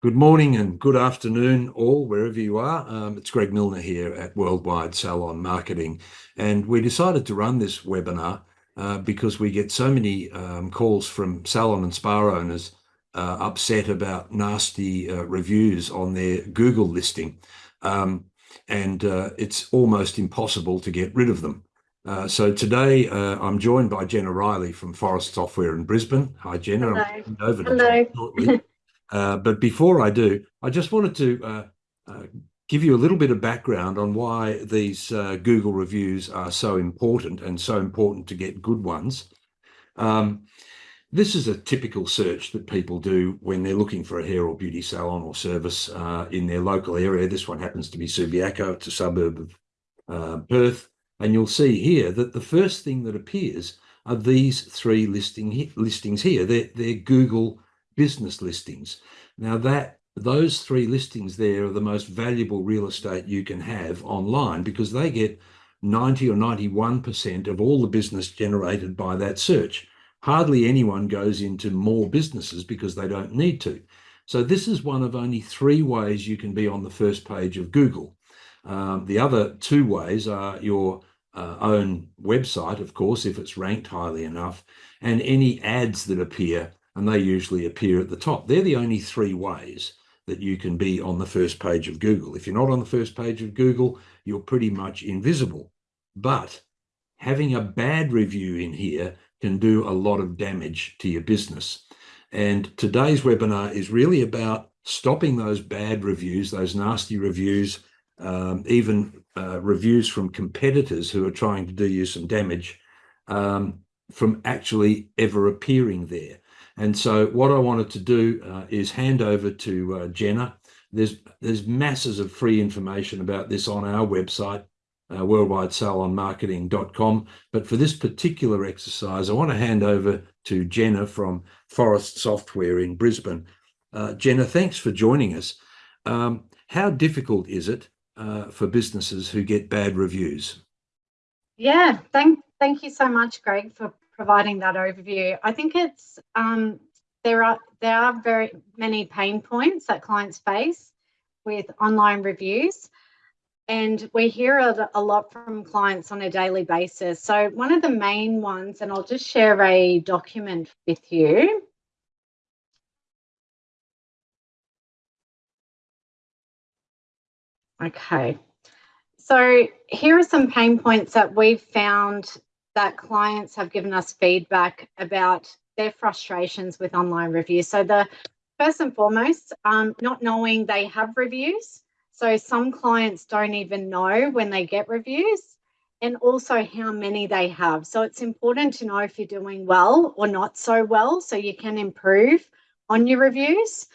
Good morning and good afternoon, all, wherever you are. Um, it's Greg Milner here at Worldwide Salon Marketing, and we decided to run this webinar uh, because we get so many um, calls from salon and spa owners uh, upset about nasty uh, reviews on their Google listing. Um, and it's almost impossible to get rid of them. So today, I'm joined by Jenna Riley from Phorest Software in Brisbane. Hi, Jenna. Hello. Over to Uh, you shortly. Before I do, I just wanted to uh, uh, give you a little bit of background on why these Google reviews are so important and so important to get good ones. Um, this is a typical search that people do when they're looking for a hair or beauty salon or service in their local area. This one happens to be Subiaco. It's a suburb of Perth. And you'll see here that the first thing that appears are these three listing, listings here. They're Google business listings. Now that those three listings there are the most valuable real estate you can have online because they get 90 or 91% of all the business generated by that search. Hardly anyone goes into more businesses because they don't need to. So this is one of only three ways you can be on the first page of Google. Um, the other two ways are your uh, own website, of course, if it's ranked highly enough, and any ads that appear, and they usually appear at the top. They're the only three ways that you can be on the first page of Google. If you're not on the first page of Google, you're pretty much invisible. But having a bad review in here can do a lot of damage to your business. And today's webinar is really about stopping those bad reviews, those nasty reviews, um, even uh, reviews from competitors who are trying to do you some damage, um, from actually ever appearing there. And so what I wanted to do uh, is hand over to uh, Jenna. There's there's masses of free information about this on our website, uh, worldwidesalonmarketing.com. But for this particular exercise, I want to hand over to Jenna from Phorest Software in Brisbane. Jenna, thanks for joining us. Um, how difficult is it for businesses who get bad reviews? Yeah. Thank, thank you so much, Greg, for providing that overview. I think it's um, there are there are very many pain points that clients face with online reviews, and we hear a lot from clients on a daily basis. So one of the main ones, and I'll just share a document with you. Okay. So here are some pain points that we've found that clients have given us feedback about their frustrations with online reviews. So the first and foremost, um, not knowing they have reviews. So some clients don't even know when they get reviews, and also how many they have. So it's important to know if you're doing well or not so well, so you can improve on your reviews.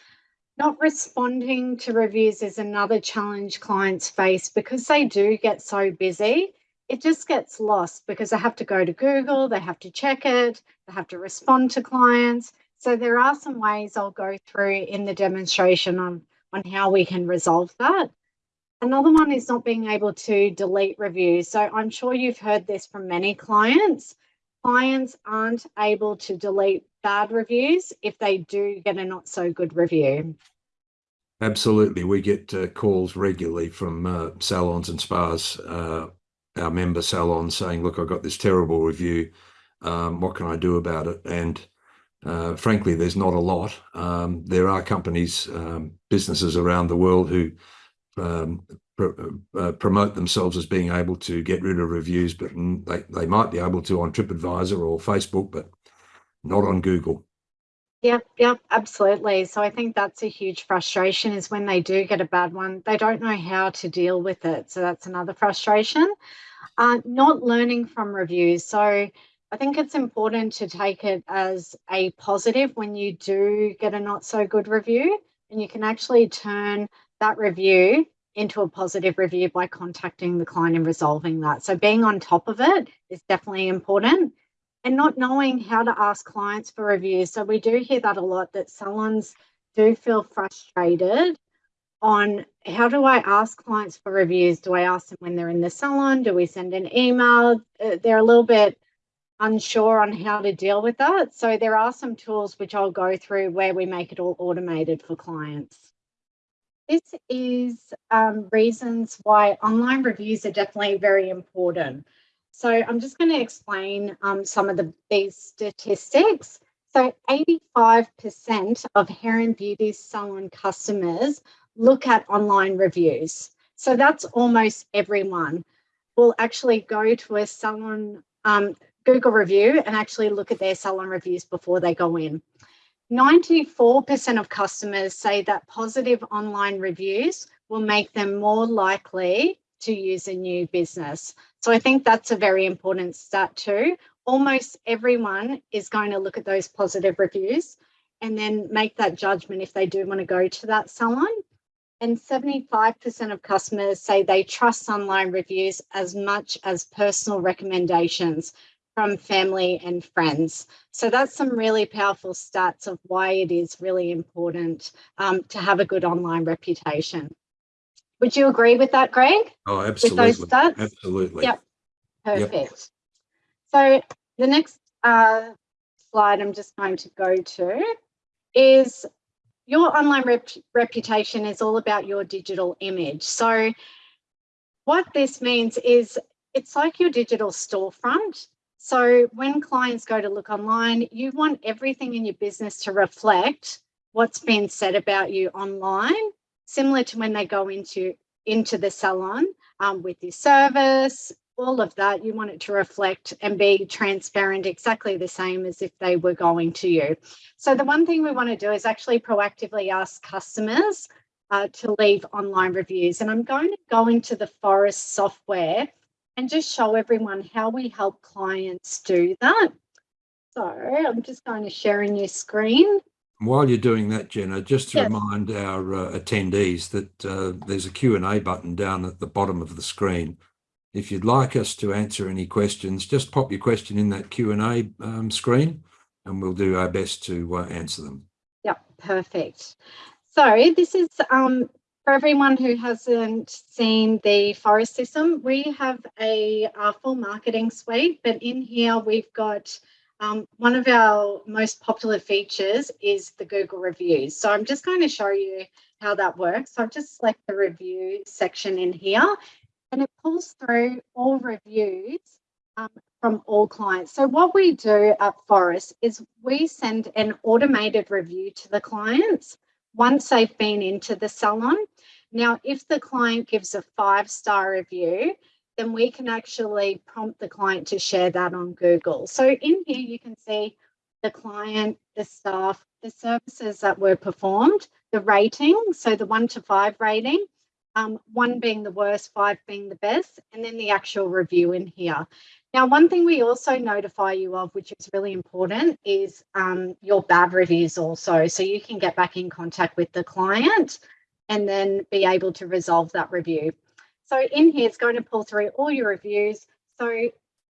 Not responding to reviews is another challenge clients face. Because they do get so busy, it just gets lost because they have to go to Google, they have to check it, they have to respond to clients. So there are some ways I'll go through in the demonstration on on how we can resolve that. Another one is not being able to delete reviews. So I'm sure you've heard this from many clients. Clients aren't able to delete bad reviews if they do get a not so good review. Absolutely. We get uh, calls regularly from uh, salons and spas, uh, our member salon saying, "Look, I've got this terrible review. Um, what can I do about it?" And uh, frankly, there's not a lot. Um, there are companies, um, businesses around the world who uh, uh, promote themselves as being able to get rid of reviews, but they they might be able to on TripAdvisor or Facebook, but not on Google. Yep. Absolutely. So I think that's a huge frustration is when they do get a bad one, they don't know how to deal with it. So that's another frustration. Uh, not learning from reviews. So I think it's important to take it as a positive when you do get a not so good review, and you can actually turn that review into a positive review by contacting the client and resolving that. So being on top of it is definitely important. And not knowing how to ask clients for reviews. So we do hear that a lot, that salons do feel frustrated on, how do I ask clients for reviews? Do I ask them when they're in the salon? Do we send an email? They're a little bit unsure on how to deal with that. So there are some tools which I'll go through where we make it all automated for clients. This is um, reasons why online reviews are definitely very important. So I'm just going to explain um, some of the these statistics. So 85% of hair and beauty salon customers look at online reviews. So that's almost everyone will actually go to a salon um, Google review and actually look at their salon reviews before they go in. 94% of customers say that positive online reviews will make them more likely to use a new business. So I think that's a very important stat too. Almost everyone is going to look at those positive reviews and then make that judgment if they do want to go to that salon. And 75% of customers say they trust online reviews as much as personal recommendations from family and friends. So that's some really powerful stats of why it is really important um, to have a good online reputation. Would you agree with that, Greg? Oh, absolutely. With those stats? Absolutely. Yep. Perfect. Yep. So the next uh, slide I'm just going to go to is your online rep reputation is all about your digital image. So what this means is it's like your digital storefront. So when clients go to look online, you want everything in your business to reflect what's been said about you online, similar to when they go into, into the salon um, with your service, all of that, you want it to reflect and be transparent exactly the same as if they were going to you. So the one thing we want to do is actually proactively ask customers uh, to leave online reviews. And I'm going to go into the Phorest software and just show everyone how we help clients do that. So I'm just going to share a new screen. While you're doing that, Jenna, just to yes. remind our uh, attendees that uh, there's a Q&A button down at the bottom of the screen. If you'd like us to answer any questions, just pop your question in that Q&A um, screen and we'll do our best to uh, answer them. Yep, perfect. So this is um, for everyone who hasn't seen the Phorest system, we have a, a full marketing suite, but in here we've got um, one of our most popular features is the Google reviews. So I'm just going to show you how that works. So I've just select the review section in here and it pulls through all reviews um, from all clients. So what we do at Phorest is we send an automated review to the clients once they've been into the salon. Now, if the client gives a five star review, then we can actually prompt the client to share that on Google. So in here, you can see the client, the staff, the services that were performed, the rating, so the one to five rating, um, one being the worst, five being the best, and then the actual review in here. Now, one thing we also notify you of, which is really important, is um, your bad reviews also. So you can get back in contact with the client and then be able to resolve that review. So in here, it's going to pull through all your reviews. So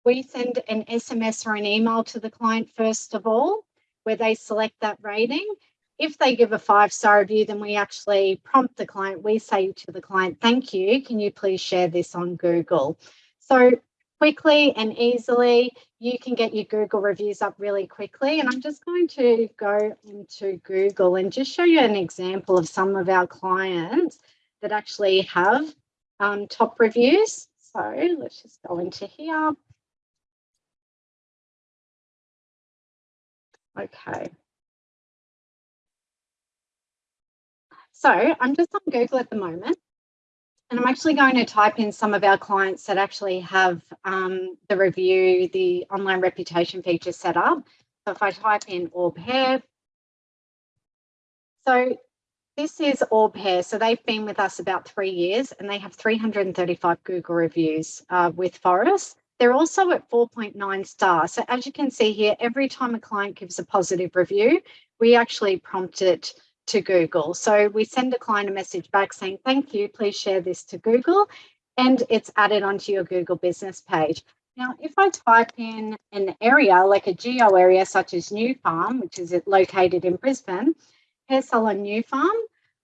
we send an SMS or an email to the client first of all, where they select that rating. If they give a five star review, then we actually prompt the client. We say to the client, thank you. Can you please share this on Google? So quickly and easily. You can get your Google reviews up really quickly. And I'm just going to go into Google and just show you an example of some of our clients that actually have um, top reviews. So let's just go into here. Okay. So I'm just on Google at the moment. And I'm actually going to type in some of our clients that actually have um, the review, the online reputation feature set up. So if I type in Orb Hair, so this is Orb Hair. So they've been with us about three years and they have 335 Google reviews uh, with Phorest. They're also at 4.9 stars. So as you can see here, every time a client gives a positive review, we actually prompt it to Google. So we send a client a message back saying, thank you, please share this to Google, and it's added onto your Google business page. Now, if I type in an area like a geo area such as New Farm, which is located in Brisbane, Hair Salon New Farm,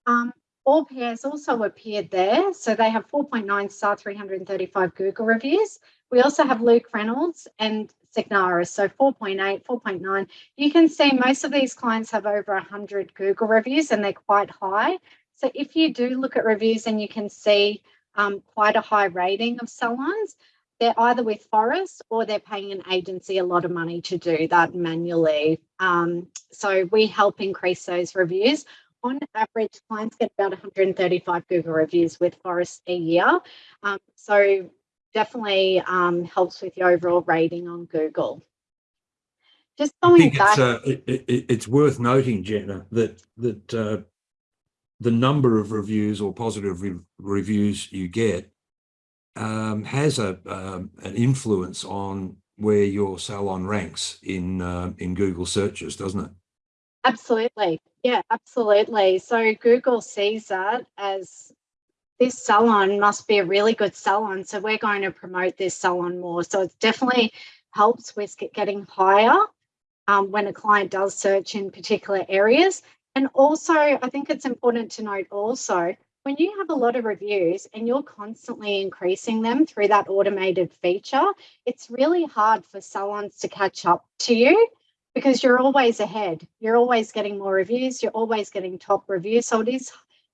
um, all pairs also appeared there. So they have 4.9 star, 335 Google reviews. We also have Luke Reynolds and Signara, so 4.8, 4.9. You can see most of these clients have over 100 Google reviews and they're quite high. So if you do look at reviews and you can see um, quite a high rating of salons, they're either with Phorest or they're paying an agency a lot of money to do that manually. Um, so we help increase those reviews. On average, clients get about 135 Google reviews with Phorest a year. Um, so definitely um, helps with your overall rating on Google. Just I going think back. it's, uh, it, it, it's worth noting, Jenna, that that uh, the number of reviews or positive re reviews you get um, has a um, an influence on where your salon ranks in uh, in Google searches, doesn't it? Absolutely. Yeah, absolutely. So Google sees that as this salon must be a really good salon. So we're going to promote this salon more. So it definitely helps with getting higher um, when a client does search in particular areas. And also, I think it's important to note also, when you have a lot of reviews and you're constantly increasing them through that automated feature, it's really hard for salons to catch up to you because you're always ahead. You're always getting more reviews. You're always getting top reviews. So it is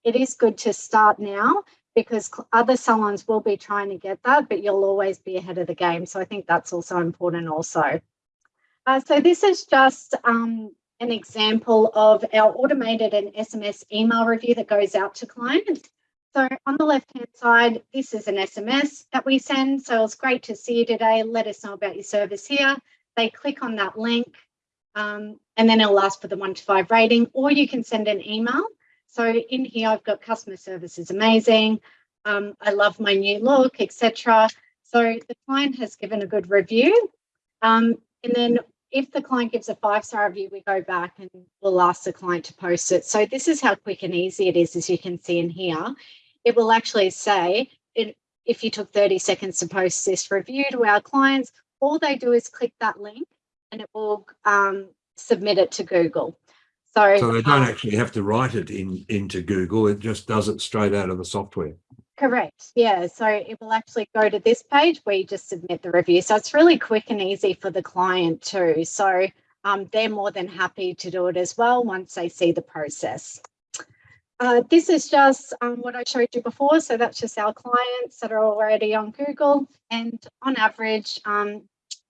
it is good to start now because other salons will be trying to get that, but you'll always be ahead of the game. So I think that's also important also. Uh, so this is just um, an example of our automated and SMS email review that goes out to clients. So on the left-hand side, this is an SMS that we send. So it's great to see you today. Let us know about your service here. They click on that link um, and then it'll ask for the one to five rating, or you can send an email so in here, I've got customer service is amazing. Um, I love my new look, etc. So the client has given a good review. Um, and then if the client gives a five-star review, we go back and we'll ask the client to post it. So this is how quick and easy it is, as you can see in here. It will actually say, it, if you took 30 seconds to post this review to our clients, all they do is click that link and it will um, submit it to Google. So, So they don't actually have to write it in into Google. It just does it straight out of the software. Correct. Yeah. So it will actually go to this page where you just submit the review. So it's really quick and easy for the client too. So um, they're more than happy to do it as well once they see the process. Uh, this is just um, what I showed you before. So that's just our clients that are already on Google. And on average, um,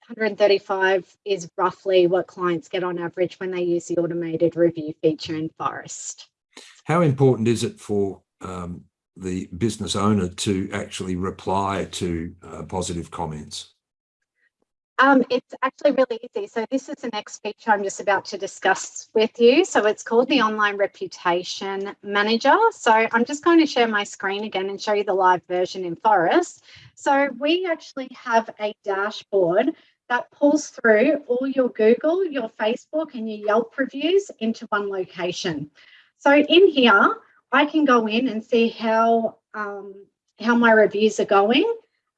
135 is roughly what clients get on average when they use the automated review feature in Phorest. How important is it for um, the business owner to actually reply to uh, positive comments? Um, it's actually really easy. So this is the next feature I'm just about to discuss with you. So it's called the Online Reputation Manager. So I'm just going to share my screen again and show you the live version in Phorest. So we actually have a dashboard that pulls through all your Google, your Facebook and your Yelp reviews into one location. So in here, I can go in and see how, um, how my reviews are going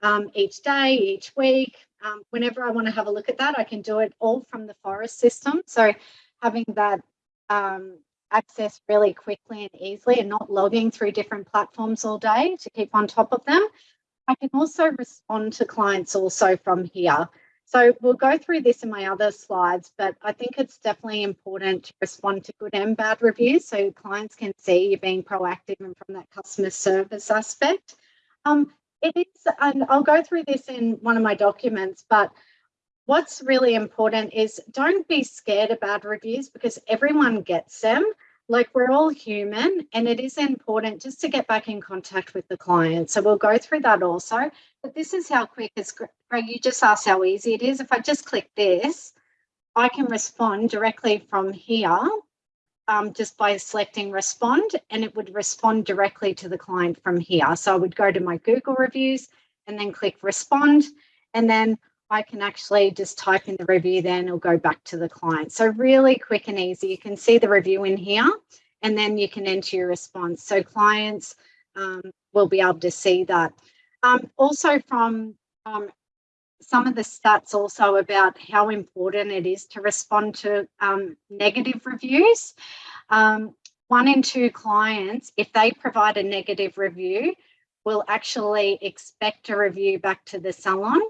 um, each day, each week. Um, whenever I want to have a look at that, I can do it all from the Phorest system. So having that um, access really quickly and easily and not logging through different platforms all day to keep on top of them. I can also respond to clients also from here. So we'll go through this in my other slides, but I think it's definitely important to respond to good and bad reviews so clients can see you're being proactive and from that customer service aspect. Um, it is, and I'll go through this in one of my documents, but what's really important is don't be scared of bad reviews because everyone gets them like we're all human and it is important just to get back in contact with the client. So we'll go through that also, but this is how quick as Greg, you just asked how easy it is. If I just click this, I can respond directly from here um, just by selecting respond and it would respond directly to the client from here. So I would go to my Google reviews and then click respond and then I can actually just type in the review then it'll go back to the client. So really quick and easy. You can see the review in here and then you can enter your response. So clients um, will be able to see that. Um, also from um, some of the stats also about how important it is to respond to um, negative reviews. Um, one in two clients, if they provide a negative review, will actually expect a review back to the salon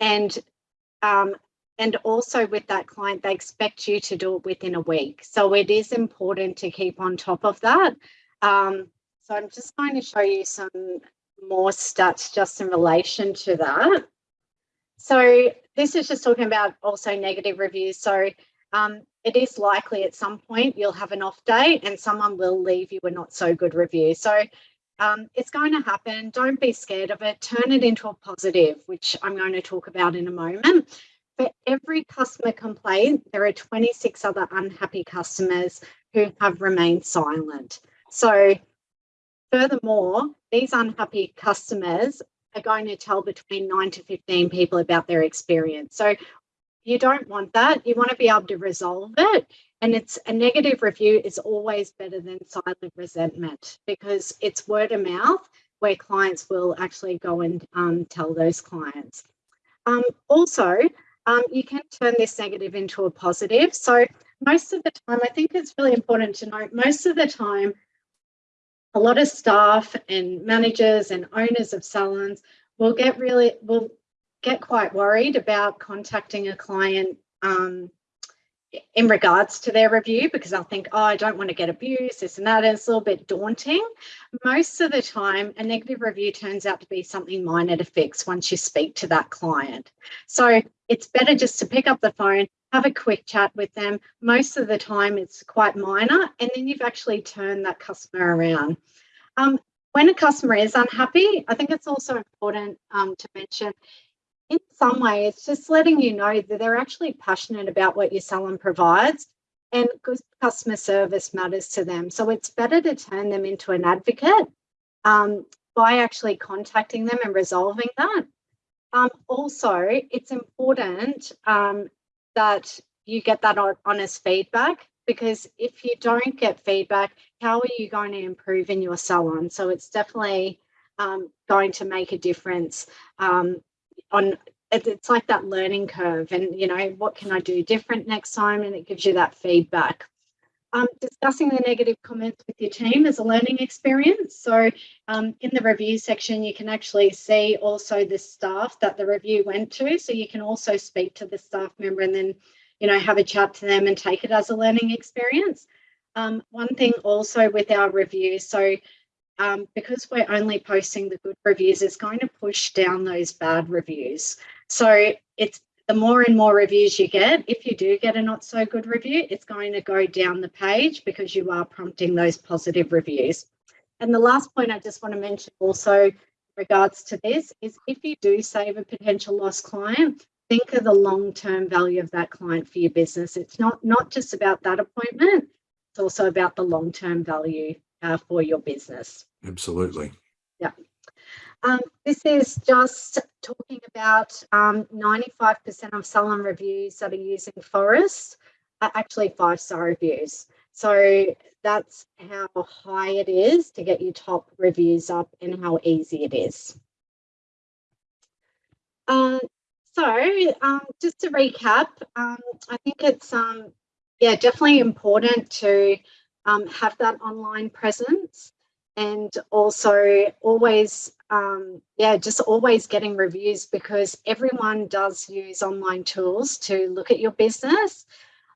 and um, and also with that client, they expect you to do it within a week. So it is important to keep on top of that. Um, so I'm just going to show you some more stats just in relation to that. So this is just talking about also negative reviews. So um, it is likely at some point you'll have an off day and someone will leave you a not so good review. So um, it's going to happen. Don't be scared of it. Turn it into a positive, which I'm going to talk about in a moment. For every customer complaint, there are 26 other unhappy customers who have remained silent. So furthermore, these unhappy customers are going to tell between 9 to 15 people about their experience. So you don't want that. You want to be able to resolve it. And it's a negative review is always better than silent resentment because it's word of mouth where clients will actually go and um, tell those clients. Um, also, um, you can turn this negative into a positive. So most of the time, I think it's really important to note, most of the time, a lot of staff and managers and owners of salons will get really, will get quite worried about contacting a client um, in regards to their review because I'll think, oh, I don't want to get abused, this and that. And it's a little bit daunting. Most of the time, a negative review turns out to be something minor to fix once you speak to that client. So it's better just to pick up the phone, have a quick chat with them. Most of the time, it's quite minor, and then you've actually turned that customer around. Um, when a customer is unhappy, I think it's also important um, to mention in some way, it's just letting you know that they're actually passionate about what you sell and provides and good customer service matters to them. So it's better to turn them into an advocate um, by actually contacting them and resolving that. Um, also, it's important um, that you get that honest feedback because if you don't get feedback, how are you going to improve in your salon? So it's definitely um, going to make a difference um, on it's like that learning curve and you know what can i do different next time and it gives you that feedback um, discussing the negative comments with your team is a learning experience. So um, in the review section you can actually see also the staff that the review went to. So you can also speak to the staff member and then you know have a chat to them and take it as a learning experience. Um, one thing also with our reviews so um, because we're only posting the good reviews, it's going to push down those bad reviews. So it's the more and more reviews you get, if you do get a not so good review, it's going to go down the page because you are prompting those positive reviews. And the last point I just want to mention also regards to this is if you do save a potential lost client, think of the long-term value of that client for your business. It's not, not just about that appointment, it's also about the long-term value uh, for your business. Absolutely. Yeah. Um, this is just talking about 95% um, of salon reviews that are using Phorest are actually five-star reviews. So that's how high it is to get your top reviews up and how easy it is. Uh, so um, just to recap, um, I think it's um, yeah definitely important to um, have that online presence and also always um, yeah just always getting reviews because everyone does use online tools to look at your business.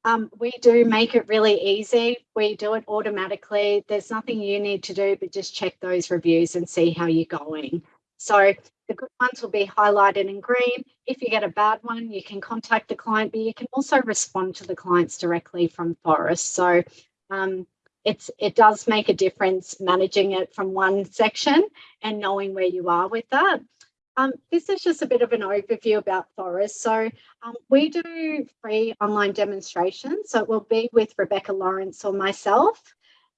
Um, we do make it really easy. We do it automatically. There's nothing you need to do but just check those reviews and see how you're going. So the good ones will be highlighted in green. If you get a bad one you can contact the client but you can also respond to the clients directly from Phorest so um, it's it does make a difference managing it from one section and knowing where you are with that. Um, this is just a bit of an overview about Phorest. So um, we do free online demonstrations. So it will be with Rebecca Lawrence or myself.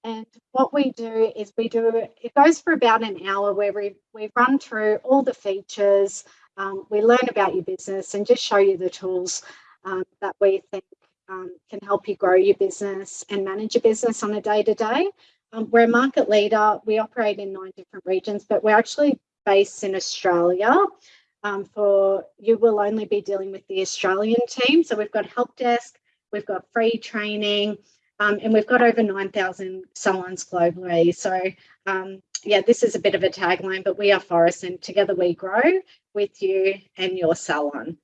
And what we do is we do, it goes for about an hour where we, we run through all the features, um, we learn about your business and just show you the tools um, that we think um, can help you grow your business and manage your business on a day to day. Um, we're a market leader. We operate in nine different regions, but we're actually based in Australia. Um, for you will only be dealing with the Australian team. So we've got help desk, we've got free training, um, and we've got over 9,000 salons globally. So um, yeah, this is a bit of a tagline, but we are Phorest and together we grow with you and your salon.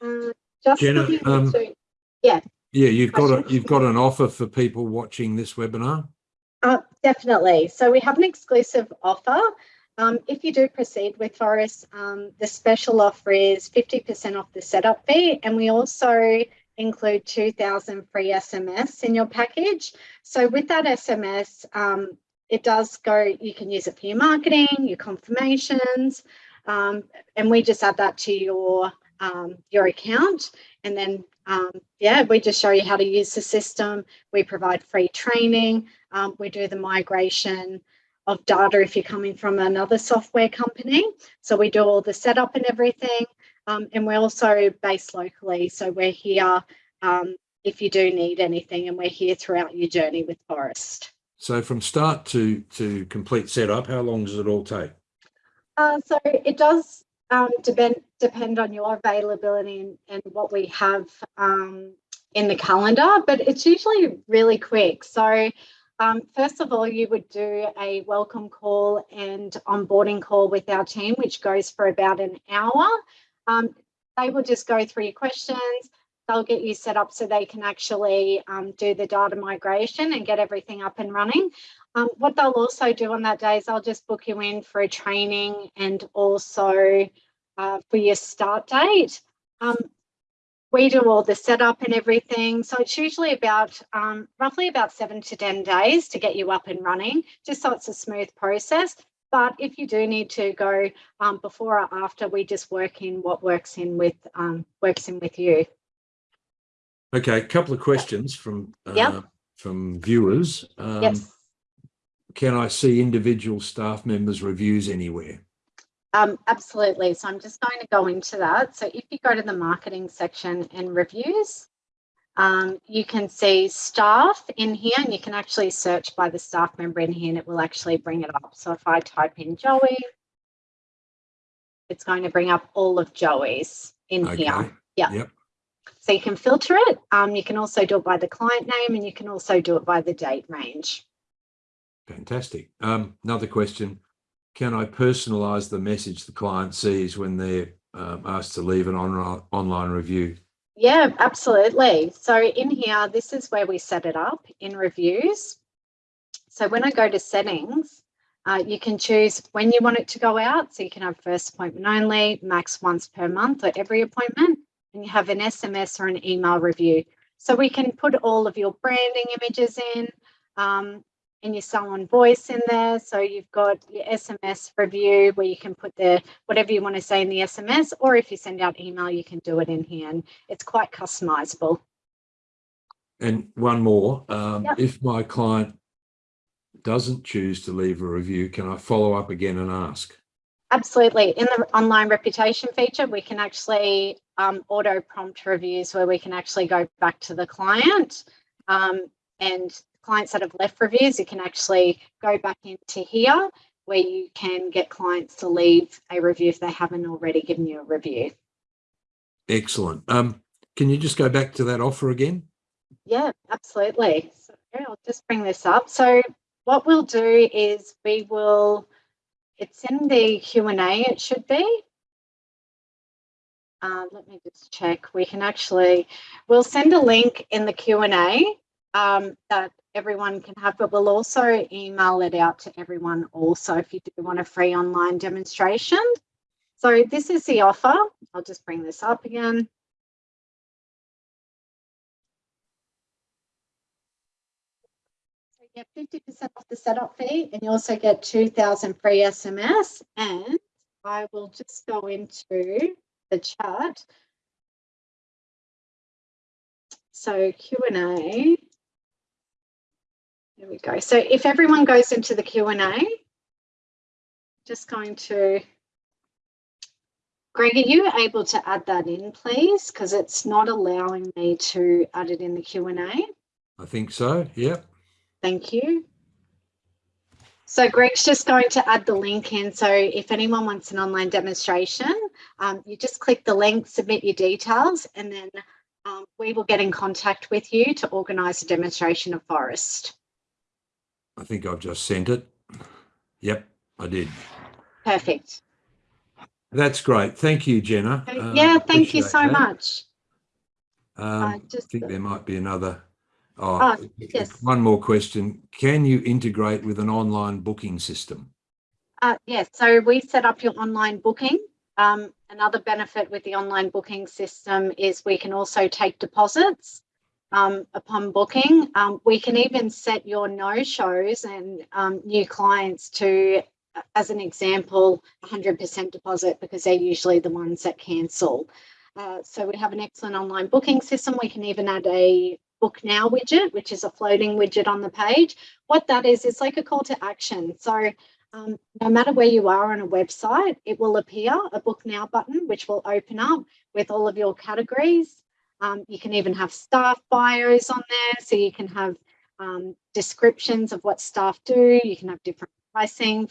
Uh, just Jenna, looking um, into- Yeah, Yeah, you've got a, you've got an offer for people watching this webinar. Uh, definitely. So we have an exclusive offer. Um, if you do proceed with Phorest, um, the special offer is 50% off the setup fee, and we also include 2,000 free SMS in your package. So with that SMS, um, it does go, you can use it for your marketing, your confirmations, um, and we just add that to your um, your account. And then, um, yeah, we just show you how to use the system. We provide free training. Um, we do the migration of data if you're coming from another software company. So we do all the setup and everything. Um, and we're also based locally. So we're here um, if you do need anything, and we're here throughout your journey with Phorest. So from start to, to complete setup, how long does it all take? Uh, so it does um, depend depend on your availability and, and what we have um, in the calendar, but it's usually really quick. So um, first of all, you would do a welcome call and onboarding call with our team, which goes for about an hour. Um, they will just go through your questions. They'll get you set up so they can actually um, do the data migration and get everything up and running. Um, what they'll also do on that day is they'll just book you in for a training and also uh, for your start date. Um, we do all the setup and everything. So it's usually about um, roughly about seven to 10 days to get you up and running, just so it's a smooth process. But if you do need to go um, before or after, we just work in what works in with um, works in with you. Okay, a couple of questions from, uh, Yep. from viewers. Um, yes. Can I see individual staff members' reviews anywhere? Um, absolutely. So I'm just going to go into that. So if you go to the marketing section and reviews, um, you can see staff in here and you can actually search by the staff member in here and it will actually bring it up. So if I type in Joey, it's going to bring up all of Joey's in here. Okay, Yeah. Yep. So you can filter it. Um, you can also do it by the client name and you can also do it by the date range. fantastic. Um, another question. Can I personalize the message the client sees when they're um, asked to leave an on online review? Yeah, absolutely. So in here, this is where we set it up in reviews. So when I go to settings, uh, you can choose when you want it to go out. So you can have first appointment only, max once per month or every appointment, and you have an SMS or an email review. So we can put all of your branding images in um, and your salon voice in there. So you've got your SMS review where you can put the whatever you want to say in the SMS, or if you send out email, you can do it in here. And it's quite customizable. And one more, um, Yep. if my client doesn't choose to leave a review, can I follow up again and ask? Absolutely. In the online reputation feature, we can actually um, auto prompt reviews where we can actually go back to the client um, and clients that have left reviews, you can actually go back into here where you can get clients to leave a review if they haven't already given you a review. Excellent. Um, can you just go back to that offer again? Yeah, absolutely. So I'll just bring this up. So what we'll do is we will, it's in the Q&A, it should be. Uh, let me just check. We can actually, we'll send a link in the Q&A um, that everyone can have, but we'll also email it out to everyone also if you do want a free online demonstration. So this is the offer. I'll just bring this up again. So you get 50% off the setup fee and you also get 2000 free SMS and I will just go into the chat. So Q&A. There we go. So if everyone goes into the Q&A, just going to Greg, are you able to add that in, please? Because it's not allowing me to add it in the Q&A. I think so. Yep. Thank you. So Greg's just going to add the link in. So if anyone wants an online demonstration, um, you just click the link, submit your details, and then um, we will get in contact with you to organise a demonstration of Phorest. I think I've just sent it. Yep, I did. Perfect. That's great. Thank you, Jenna. Um, yeah, thank you so that. much. Um, I just think there might be another. Oh, Ah, yes. One more question. Can you integrate with an online booking system? Uh, yes, so we set up your online booking. Um, another benefit with the online booking system is we can also take deposits um, upon booking. Um, we can even set your no-shows and um, new clients to, as an example, 100% deposit because they're usually the ones that cancel. Uh, so we have an excellent online booking system. We can even add a book now widget, which is a floating widget on the page. What that is, it's like a call to action. So um, no matter where you are on a website, it will appear a book now button, which will open up with all of your categories. Um, you can even have staff bios on there. So you can have um, descriptions of what staff do. You can have different pricing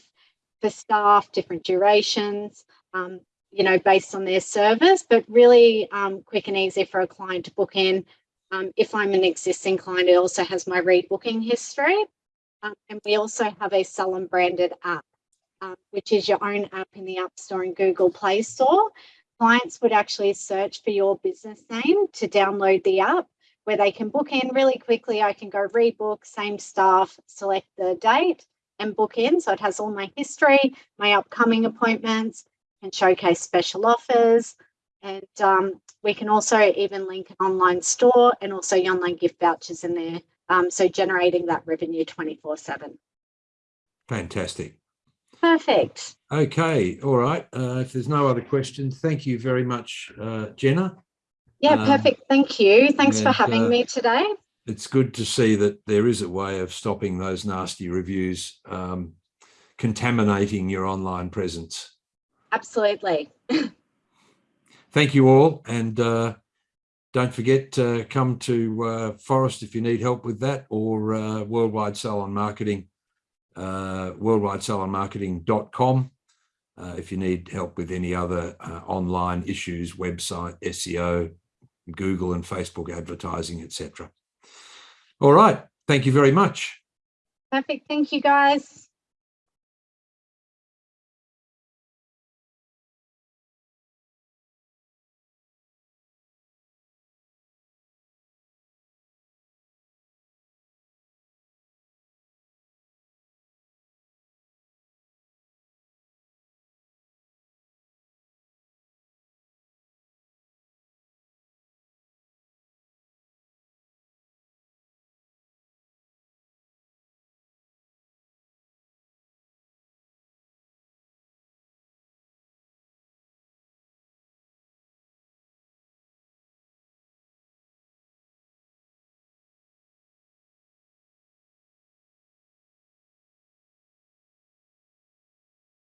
for staff, different durations, um, you know, based on their service, but really um, quick and easy for a client to book in. Um, if I'm an existing client, it also has my rebooking history. Um, and we also have a Salon branded app, um, which is your own app in the App Store and Google Play Store. Clients would actually search for your business name to download the app where they can book in really quickly. I can go rebook, same staff, select the date and book in. So it has all my history, my upcoming appointments, and showcase special offers. And um, we can also even link an online store and also your online gift vouchers in there. Um, so generating that revenue 24 7. Fantastic. Perfect. Okay. All right. Uh, if there's no other questions, thank you very much, uh, Jenna. Yeah, Um, perfect. Thank you. Thanks for having uh, me today. It's good to see that there is a way of stopping those nasty reviews um, contaminating your online presence. Absolutely. Thank you all. And uh, don't forget to come to uh, Phorest if you need help with that or uh, Worldwide Salon Marketing, uh, worldwidesalonmarketing.com uh, if you need help with any other uh, online issues, website, SEO, Google and Facebook advertising, etc. All right. Thank you very much. Perfect. Thank you, guys.